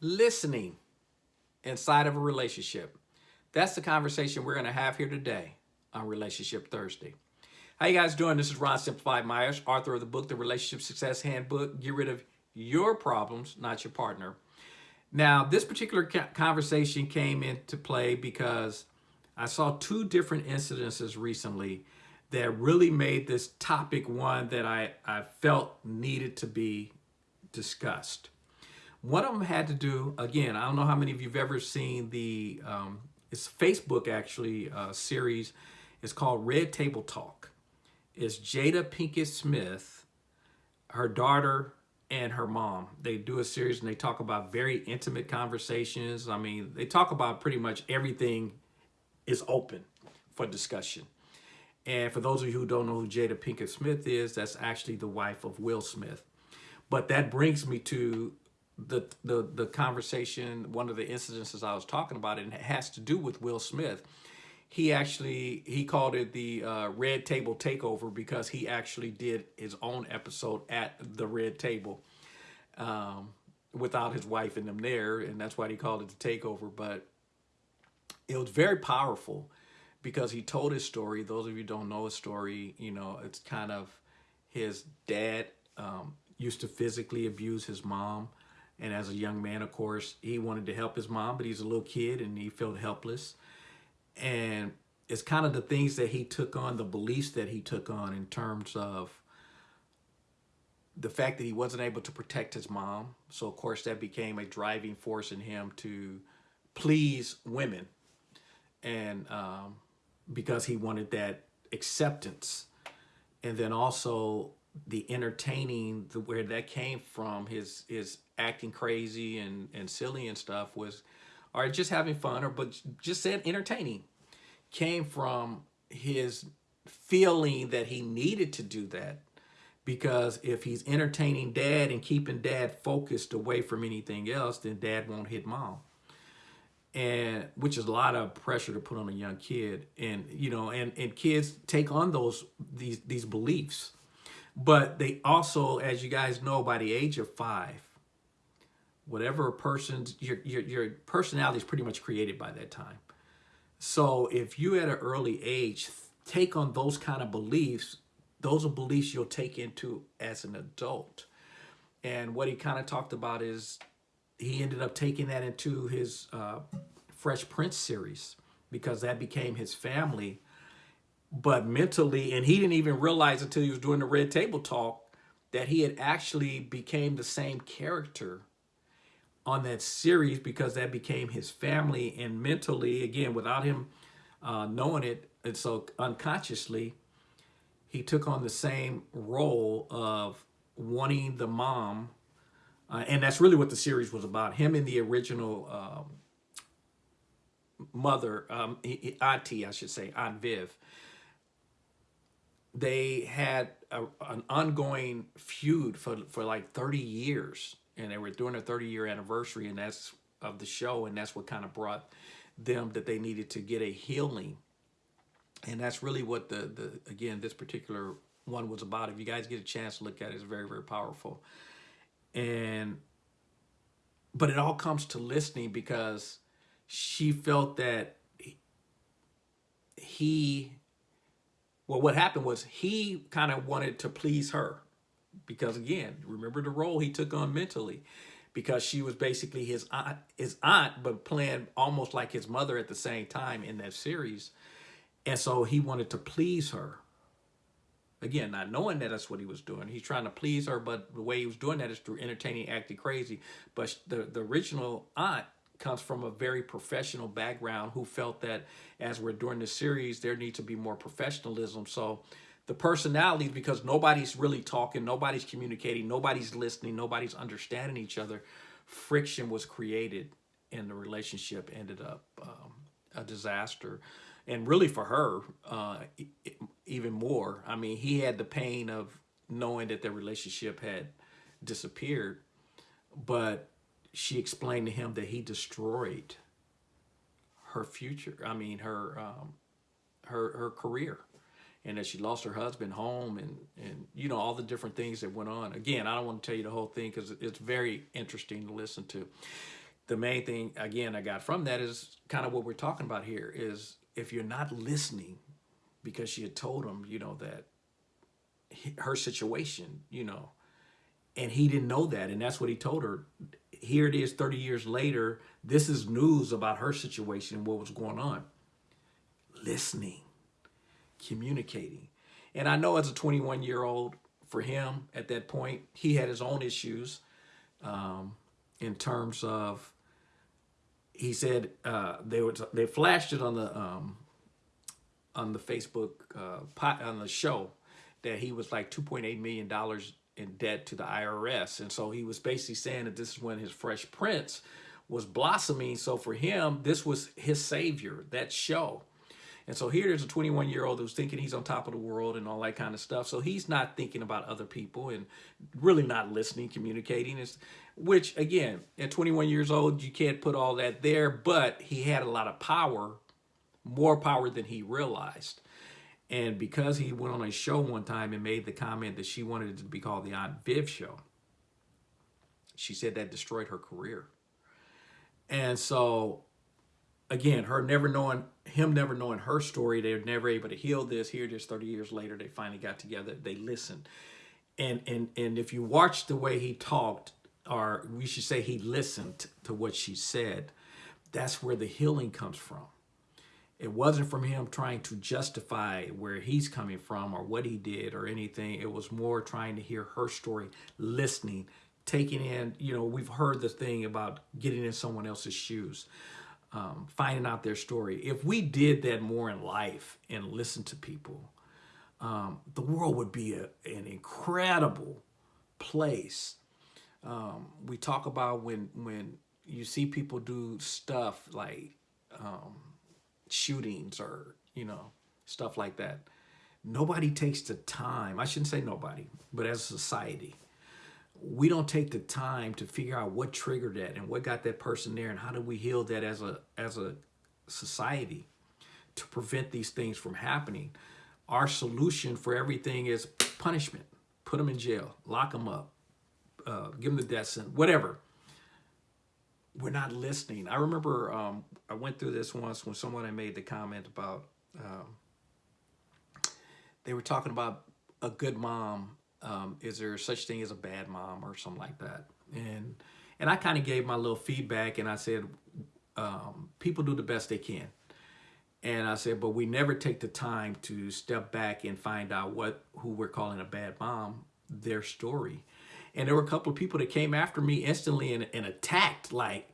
listening inside of a relationship. That's the conversation we're going to have here today on Relationship Thursday. How you guys doing? This is Ron Simplified Myers, author of the book, The Relationship Success Handbook. Get rid of your problems, not your partner. Now, this particular conversation came into play because I saw two different incidences recently that really made this topic one that I, I felt needed to be discussed. One of them had to do, again, I don't know how many of you have ever seen the, um, it's Facebook actually, uh, series. It's called Red Table Talk. It's Jada Pinkett Smith, her daughter, and her mom. They do a series and they talk about very intimate conversations. I mean, they talk about pretty much everything is open for discussion. And for those of you who don't know who Jada Pinkett Smith is, that's actually the wife of Will Smith. But that brings me to the, the, the conversation, one of the incidences I was talking about, and it has to do with Will Smith. He actually, he called it the uh, Red Table Takeover because he actually did his own episode at the Red Table um, without his wife and them there, and that's why he called it the Takeover. But it was very powerful because he told his story. Those of you don't know his story, you know, it's kind of his dad um, used to physically abuse his mom. And as a young man, of course, he wanted to help his mom, but he's a little kid and he felt helpless. And it's kind of the things that he took on, the beliefs that he took on in terms of the fact that he wasn't able to protect his mom. So, of course, that became a driving force in him to please women. And um, because he wanted that acceptance. And then also the entertaining, the, where that came from, his his acting crazy and, and silly and stuff was, or just having fun, or but just said entertaining, came from his feeling that he needed to do that. Because if he's entertaining dad and keeping dad focused away from anything else, then dad won't hit mom. And which is a lot of pressure to put on a young kid. And you know and and kids take on those these these beliefs but they also as you guys know by the age of five whatever a person's your your, your personality is pretty much created by that time so if you at an early age take on those kind of beliefs those are beliefs you'll take into as an adult and what he kind of talked about is he ended up taking that into his uh, Fresh Prince series because that became his family. But mentally, and he didn't even realize until he was doing the Red Table Talk that he had actually became the same character on that series because that became his family and mentally, again, without him uh, knowing it, and so unconsciously, he took on the same role of wanting the mom uh, and that's really what the series was about. Him and the original um, mother, um, auntie, I should say, Aunt Viv. They had a, an ongoing feud for, for like 30 years. And they were doing their 30 year anniversary and that's of the show. And that's what kind of brought them that they needed to get a healing. And that's really what the, the again, this particular one was about. If you guys get a chance to look at it, it's very, very powerful and but it all comes to listening because she felt that he well what happened was he kind of wanted to please her because again remember the role he took on mentally because she was basically his aunt his aunt but playing almost like his mother at the same time in that series and so he wanted to please her Again, not knowing that that's what he was doing. He's trying to please her, but the way he was doing that is through entertaining, acting crazy. But the, the original aunt comes from a very professional background who felt that as we're doing the series, there needs to be more professionalism. So the personalities, because nobody's really talking, nobody's communicating, nobody's listening, nobody's understanding each other, friction was created and the relationship ended up um, a disaster and really for her, uh, even more. I mean, he had the pain of knowing that their relationship had disappeared, but she explained to him that he destroyed her future. I mean, her um, her her career, and that she lost her husband, home, and and you know all the different things that went on. Again, I don't want to tell you the whole thing because it's very interesting to listen to. the main thing, again, I got from that is kind of what we're talking about here is if you're not listening, because she had told him, you know, that her situation, you know, and he didn't know that. And that's what he told her. Here it is 30 years later. This is news about her situation what was going on. Listening, communicating. And I know as a 21 year old, for him at that point, he had his own issues um, in terms of, he said uh, they would they flashed it on the um, on the Facebook uh, on the show that he was like 2.8 million dollars in debt to the IRS. And so he was basically saying that this is when his Fresh Prince was blossoming. So for him, this was his savior, that show. And so here there's a 21 year old who's thinking he's on top of the world and all that kind of stuff. So he's not thinking about other people and really not listening, communicating. It's, which again, at 21 years old, you can't put all that there, but he had a lot of power, more power than he realized. And because he went on a show one time and made the comment that she wanted it to be called the Aunt Viv show, she said that destroyed her career. And so, again, her never knowing, him never knowing her story, they were never able to heal this. Here, just 30 years later, they finally got together, they listened. And, and, and if you watch the way he talked, or we should say he listened to what she said, that's where the healing comes from. It wasn't from him trying to justify where he's coming from or what he did or anything. It was more trying to hear her story, listening, taking in, you know, we've heard the thing about getting in someone else's shoes, um, finding out their story. If we did that more in life and listen to people, um, the world would be a, an incredible place. Um, we talk about when when you see people do stuff like um, shootings or, you know, stuff like that. Nobody takes the time, I shouldn't say nobody, but as a society, we don't take the time to figure out what triggered that and what got that person there and how do we heal that as a as a society to prevent these things from happening. Our solution for everything is punishment. Put them in jail, lock them up, uh, give them the death sentence, whatever we're not listening. I remember um, I went through this once when someone had made the comment about um, they were talking about a good mom. Um, is there such thing as a bad mom or something like that? And and I kind of gave my little feedback and I said um, people do the best they can. And I said, but we never take the time to step back and find out what who we're calling a bad mom, their story. And there were a couple of people that came after me instantly and, and attacked like,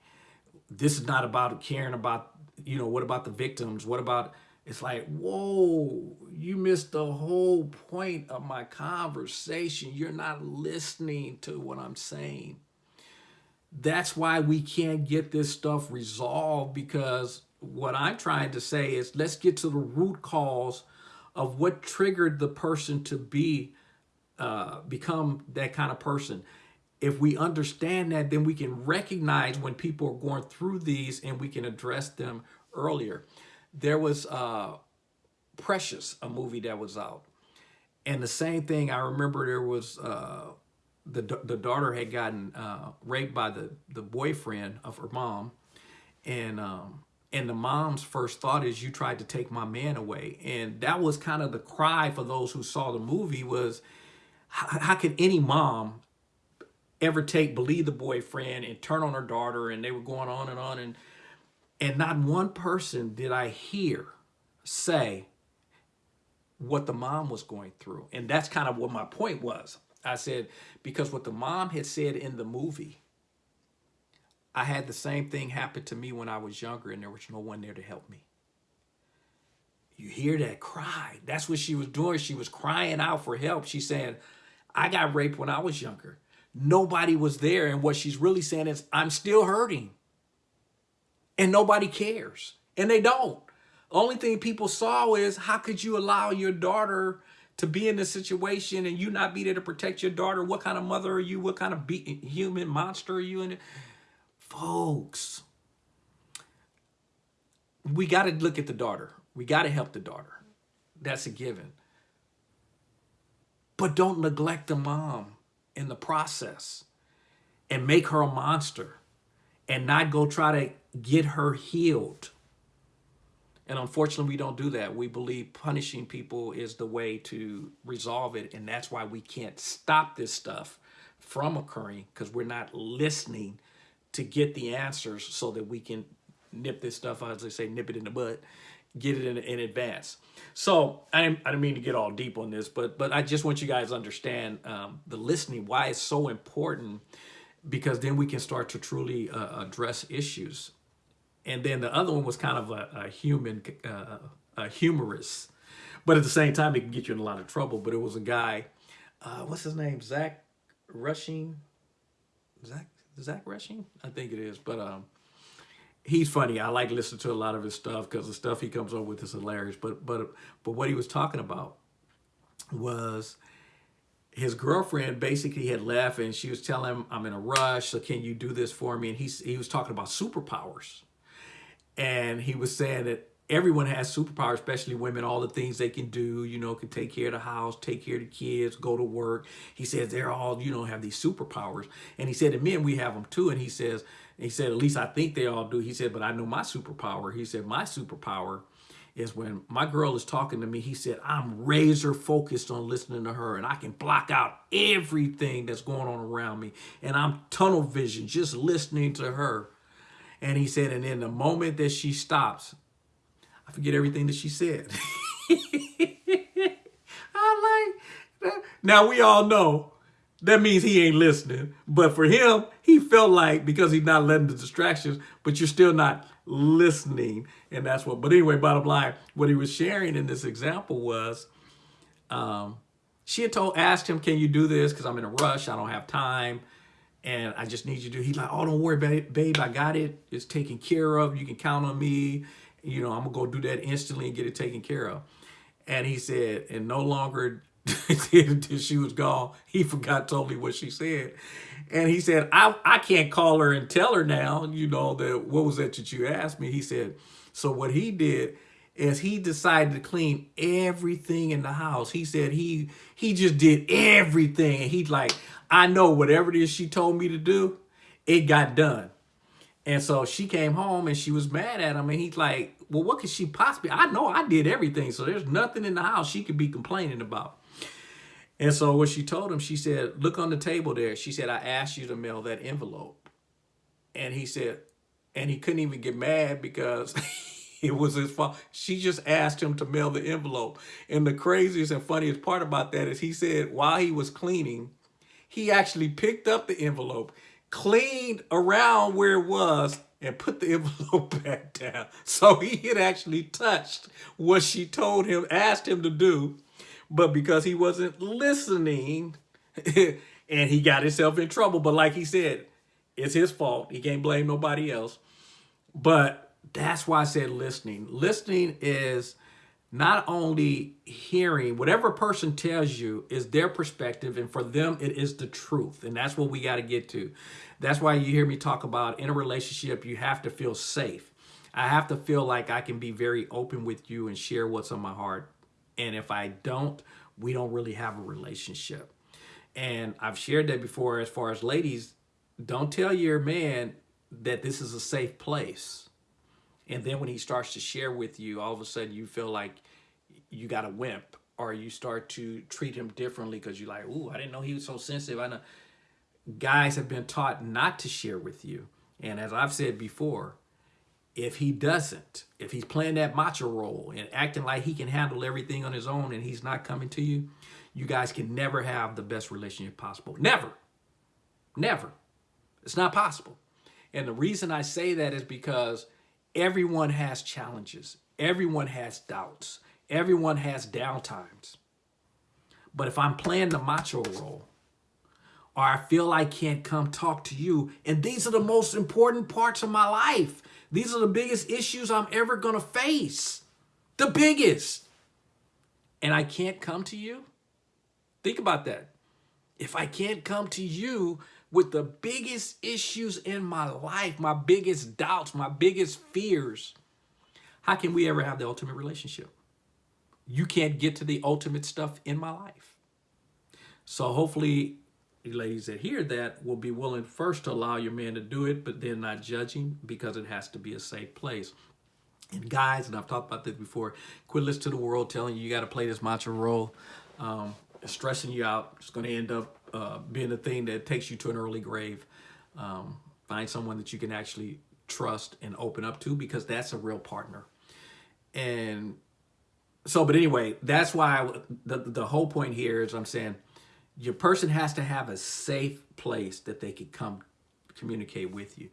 this is not about caring about, you know, what about the victims? What about, it's like, whoa, you missed the whole point of my conversation. You're not listening to what I'm saying. That's why we can't get this stuff resolved because what I'm trying to say is let's get to the root cause of what triggered the person to be uh, become that kind of person. If we understand that, then we can recognize when people are going through these and we can address them earlier. There was uh, Precious, a movie that was out. And the same thing, I remember there was, uh, the, the daughter had gotten uh, raped by the, the boyfriend of her mom. And, um, and the mom's first thought is, you tried to take my man away. And that was kind of the cry for those who saw the movie was, how, how could any mom ever take, believe the boyfriend and turn on her daughter and they were going on and on and and not one person did I hear say what the mom was going through. And that's kind of what my point was. I said, because what the mom had said in the movie, I had the same thing happen to me when I was younger and there was no one there to help me. You hear that cry. That's what she was doing. She was crying out for help. She said, I got raped when I was younger. Nobody was there. And what she's really saying is, I'm still hurting. And nobody cares. And they don't. Only thing people saw is, how could you allow your daughter to be in this situation and you not be there to protect your daughter? What kind of mother are you? What kind of be human monster are you? And folks, we got to look at the daughter. We got to help the daughter. That's a given. But don't neglect the mom in the process and make her a monster and not go try to get her healed. And unfortunately, we don't do that. We believe punishing people is the way to resolve it. And that's why we can't stop this stuff from occurring because we're not listening to get the answers so that we can nip this stuff, as they say, nip it in the bud, get it in, in advance. So I didn't, I didn't mean to get all deep on this, but but I just want you guys to understand um, the listening, why it's so important, because then we can start to truly uh, address issues. And then the other one was kind of a, a human, uh, a humorous, but at the same time, it can get you in a lot of trouble. But it was a guy, uh, what's his name? Zach Rushing, Zach Zach Rushing, I think it is. But um, he's funny. I like listening to a lot of his stuff because the stuff he comes up with is hilarious. But but but what he was talking about was his girlfriend basically had left and she was telling him, I'm in a rush, so can you do this for me? And he, he was talking about superpowers. And he was saying that everyone has superpowers, especially women, all the things they can do, you know, can take care of the house, take care of the kids, go to work. He says they're all, you know, have these superpowers. And he said, and men, we have them too. And he says, he said, at least I think they all do. He said, but I know my superpower. He said, my superpower is when my girl is talking to me, he said, I'm razor focused on listening to her and I can block out everything that's going on around me. And I'm tunnel vision, just listening to her. And he said, and in the moment that she stops, I forget everything that she said. I like. Now we all know that means he ain't listening. But for him, he felt like because he's not letting the distractions, but you're still not listening. And that's what, but anyway, bottom line, what he was sharing in this example was, um, she had told, asked him, can you do this? Cause I'm in a rush. I don't have time. And I just need you to do, he's like, oh, don't worry, babe. I got it. It's taken care of. You can count on me. You know, I'm gonna go do that instantly and get it taken care of. And he said, and no longer she was gone, he forgot totally what she said. And he said, I, I can't call her and tell her now, you know, that what was that that you asked me? He said, so what he did is he decided to clean everything in the house. He said he he just did everything. And he's like, I know whatever it is she told me to do, it got done. And so she came home and she was mad at him. And he's like, well, what could she possibly? I know I did everything. So there's nothing in the house she could be complaining about. And so what she told him, she said, look on the table there. She said, I asked you to mail that envelope. And he said, and he couldn't even get mad because it was his fault. She just asked him to mail the envelope. And the craziest and funniest part about that is he said while he was cleaning, he actually picked up the envelope, cleaned around where it was, and put the envelope back down. So he had actually touched what she told him, asked him to do, but because he wasn't listening and he got himself in trouble. But like he said, it's his fault. He can't blame nobody else. But that's why I said listening. Listening is not only hearing whatever person tells you is their perspective and for them it is the truth and that's what we got to get to that's why you hear me talk about in a relationship you have to feel safe i have to feel like i can be very open with you and share what's on my heart and if I don't, we don't really have a relationship. And I've shared that before as far as ladies, don't tell your man that this is a safe place. And then when he starts to share with you, all of a sudden you feel like you got a wimp or you start to treat him differently because you're like, ooh, I didn't know he was so sensitive. I know guys have been taught not to share with you. And as I've said before, if he doesn't, if he's playing that macho role and acting like he can handle everything on his own and he's not coming to you, you guys can never have the best relationship possible. Never. Never. It's not possible. And the reason I say that is because everyone has challenges. Everyone has doubts. Everyone has downtimes. But if I'm playing the macho role, or I feel I can't come talk to you, and these are the most important parts of my life. These are the biggest issues I'm ever going to face. The biggest. And I can't come to you? Think about that. If I can't come to you with the biggest issues in my life, my biggest doubts, my biggest fears, how can we ever have the ultimate relationship? You can't get to the ultimate stuff in my life. So hopefully ladies that hear that will be willing first to allow your man to do it, but then not judging because it has to be a safe place. And guys, and I've talked about this before, quit listening to the world telling you you got to play this macho role, um, stressing you out. It's going to end up uh, being a thing that takes you to an early grave. Um, find someone that you can actually trust and open up to because that's a real partner. And so, but anyway, that's why I, the, the whole point here is I'm saying your person has to have a safe place that they can come communicate with you.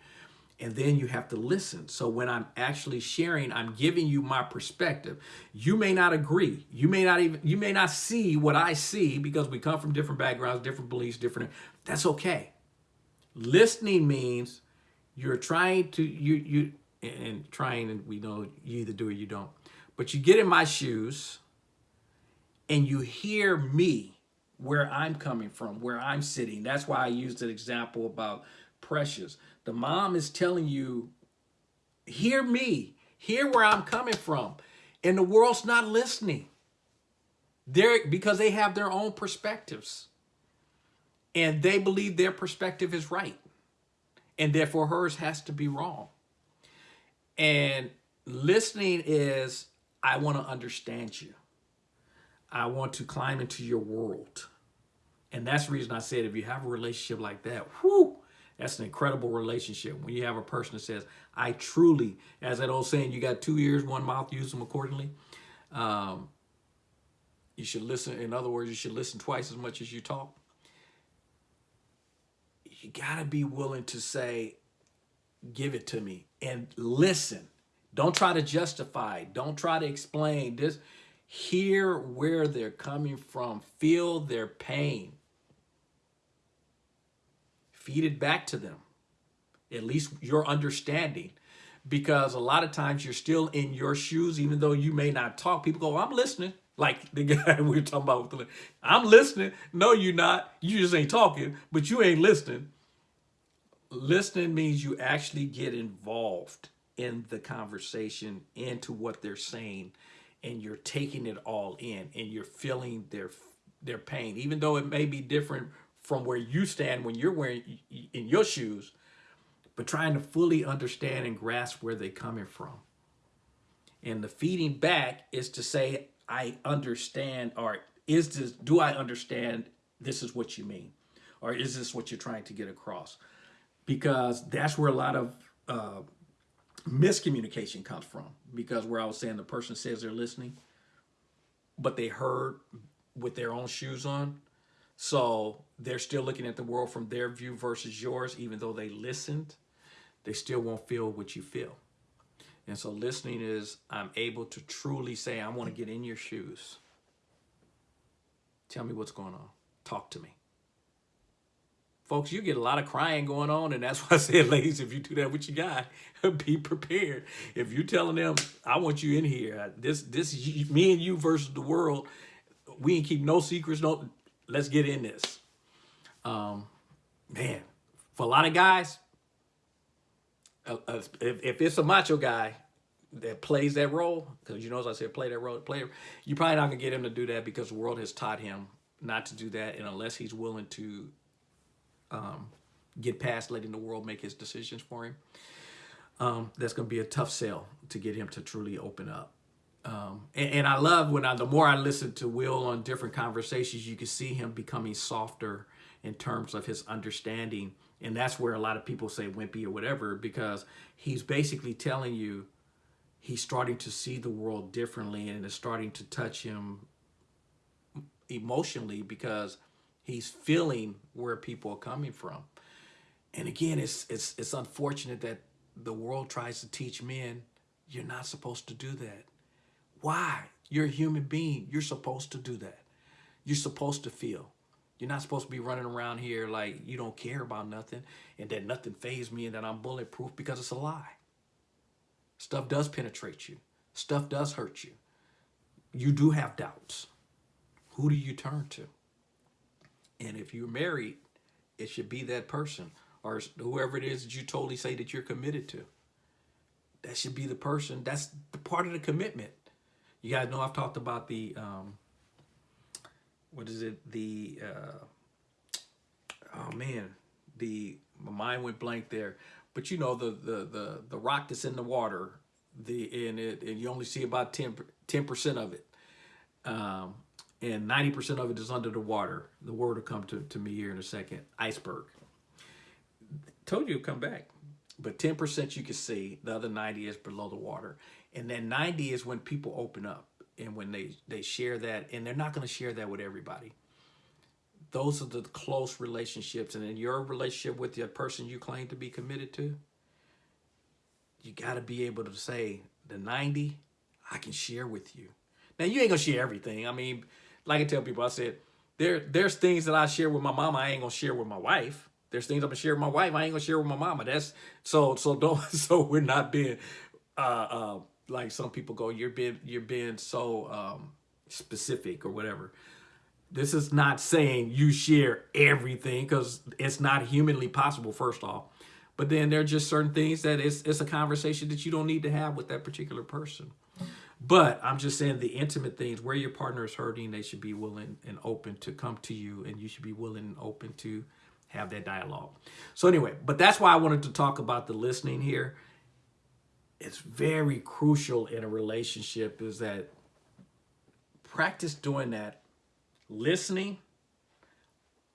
And then you have to listen. So when I'm actually sharing, I'm giving you my perspective. You may not agree. You may not even, you may not see what I see because we come from different backgrounds, different beliefs, different, that's okay. Listening means you're trying to, you, you, and trying, and we know you either do or you don't. But you get in my shoes and you hear me where I'm coming from, where I'm sitting. That's why I used an example about Precious. The mom is telling you, hear me, hear where I'm coming from. And the world's not listening. They're, because they have their own perspectives. And they believe their perspective is right. And therefore hers has to be wrong. And listening is, I want to understand you. I want to climb into your world. And that's the reason I said if you have a relationship like that, whoo, that's an incredible relationship. When you have a person that says, I truly, as that old saying, you got two ears, one mouth, use them accordingly. Um, you should listen. In other words, you should listen twice as much as you talk. You got to be willing to say, give it to me and listen. Don't try to justify. Don't try to explain this. Hear where they're coming from. Feel their pain. Feed it back to them. At least your understanding. Because a lot of times you're still in your shoes, even though you may not talk. People go, I'm listening. Like the guy we were talking about. I'm listening. No, you're not. You just ain't talking, but you ain't listening. Listening means you actually get involved in the conversation, into what they're saying, and you're taking it all in and you're feeling their their pain, even though it may be different from where you stand when you're wearing in your shoes, but trying to fully understand and grasp where they're coming from. And the feeding back is to say, I understand, or is this, do I understand this is what you mean? Or is this what you're trying to get across? Because that's where a lot of uh, miscommunication comes from. Because where I was saying the person says they're listening, but they heard with their own shoes on, so they're still looking at the world from their view versus yours, even though they listened, they still won't feel what you feel. And so listening is I'm able to truly say, I want to get in your shoes. Tell me what's going on. Talk to me. Folks, you get a lot of crying going on, and that's why I said, ladies, if you do that with your guy, be prepared. If you're telling them, I want you in here, this this me and you versus the world, we ain't keep no secrets, no let's get in this. Um, man, for a lot of guys, uh, if, if it's a macho guy that plays that role, because you know, as I said, play that role, play, you're probably not gonna get him to do that because the world has taught him not to do that, and unless he's willing to um, get past letting the world make his decisions for him, um, that's gonna be a tough sell to get him to truly open up. Um, and, and, I love when I, the more I listen to Will on different conversations, you can see him becoming softer in terms of his understanding. And that's where a lot of people say wimpy or whatever, because he's basically telling you he's starting to see the world differently and it's starting to touch him emotionally because he's feeling where people are coming from. And again, it's, it's, it's unfortunate that the world tries to teach men, you're not supposed to do that why? You're a human being. You're supposed to do that. You're supposed to feel. You're not supposed to be running around here like you don't care about nothing and that nothing phased me and that I'm bulletproof because it's a lie. Stuff does penetrate you. Stuff does hurt you. You do have doubts. Who do you turn to? And if you're married, it should be that person or whoever it is that you totally say that you're committed to. That should be the person. That's the part of the commitment. You guys know I've talked about the, um, what is it, the, uh, oh man, the my mind went blank there. But you know the the the the rock that's in the water, the and it and you only see about 10 percent of it, um, and ninety percent of it is under the water. The word will come to to me here in a second. Iceberg. Told you come back, but ten percent you can see. The other ninety is below the water, and then ninety is when people open up and when they they share that, and they're not going to share that with everybody those are the close relationships. And in your relationship with the person you claim to be committed to, you got to be able to say, the 90, I can share with you. Now, you ain't going to share everything. I mean, like I tell people, I said, there, there's things that I share with my mama I ain't going to share with my wife. There's things I'm to share with my wife I ain't to share with my mama. That's so, so don't, so we're not being, uh, uh, like some people go, you're being, you're being so, um, specific or whatever. This is not saying you share everything because it's not humanly possible, first off. But then there are just certain things that it's, it's a conversation that you don't need to have with that particular person. But I'm just saying the intimate things where your partner is hurting, they should be willing and open to come to you and you should be willing and open to have that dialogue. So anyway, but that's why I wanted to talk about the listening here. It's very crucial in a relationship is that practice doing that listening,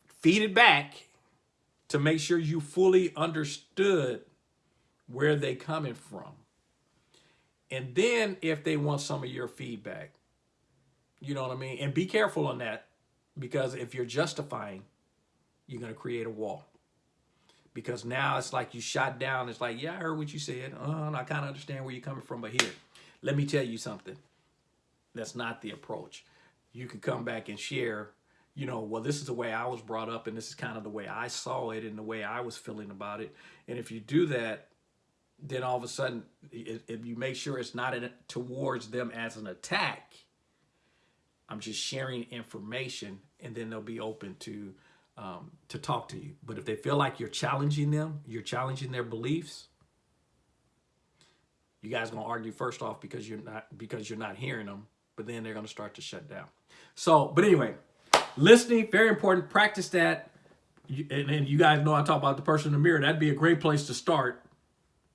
feed it back to make sure you fully understood where they coming from. And then if they want some of your feedback, you know what I mean? And be careful on that because if you're justifying, you're going to create a wall. Because now it's like you shot down. It's like, yeah, I heard what you said. Uh, I kind of understand where you're coming from. But here, let me tell you something. That's not the approach you can come back and share, you know, well, this is the way I was brought up and this is kind of the way I saw it and the way I was feeling about it. And if you do that, then all of a sudden, if you make sure it's not in, towards them as an attack, I'm just sharing information and then they'll be open to um, to talk to you. But if they feel like you're challenging them, you're challenging their beliefs, you guys gonna argue first off because you're not because you're not hearing them, but then they're gonna start to shut down. So, but anyway, listening, very important. Practice that. And, and you guys know I talk about the person in the mirror. That'd be a great place to start.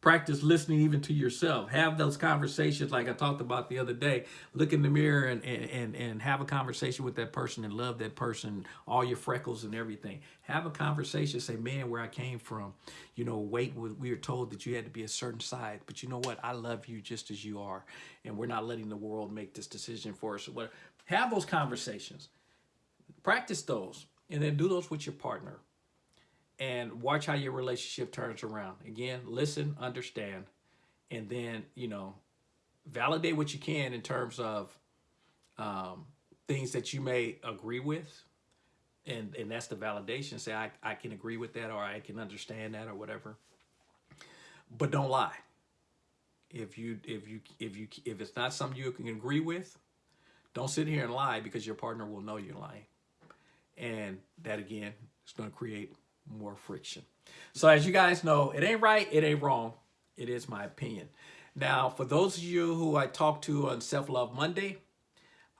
Practice listening even to yourself. Have those conversations like I talked about the other day. Look in the mirror and, and, and have a conversation with that person and love that person, all your freckles and everything. Have a conversation. Say, man, where I came from. You know, weight, we were told that you had to be a certain size. But you know what? I love you just as you are. And we're not letting the world make this decision for us. Have those conversations. Practice those. And then do those with your partner and watch how your relationship turns around. Again, listen, understand, and then, you know, validate what you can in terms of um, things that you may agree with. And, and that's the validation. Say, I, I can agree with that or I can understand that or whatever. But don't lie. If you if you if you if it's not something you can agree with, don't sit here and lie because your partner will know you're lying. And that again is going to create more friction. So as you guys know, it ain't right, it ain't wrong. It is my opinion. Now, for those of you who I talked to on Self-Love Monday,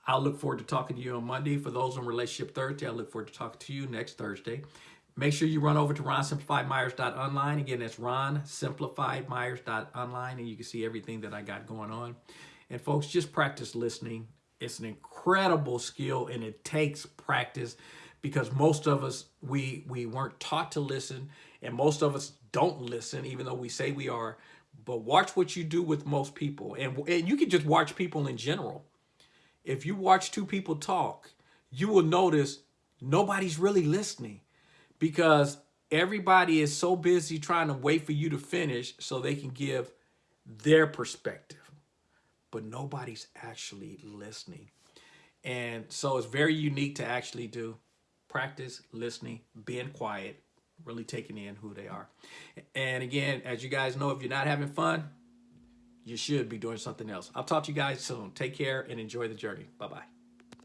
I'll look forward to talking to you on Monday. For those on Relationship Thursday, I look forward to talking to you next Thursday. Make sure you run over to ronsimplifiedmyers.online. Again, that's ronsimplifiedmyers.online, and you can see everything that I got going on. And folks, just practice listening. It's an incredible skill, and it takes practice because most of us we we weren't taught to listen and most of us don't listen even though we say we are. But watch what you do with most people. And, and you can just watch people in general. If you watch two people talk you will notice nobody's really listening because everybody is so busy trying to wait for you to finish so they can give their perspective. But nobody's actually listening. And so it's very unique to actually do practice listening, being quiet, really taking in who they are. And again, as you guys know, if you're not having fun, you should be doing something else. I'll talk to you guys soon. Take care and enjoy the journey. Bye-bye.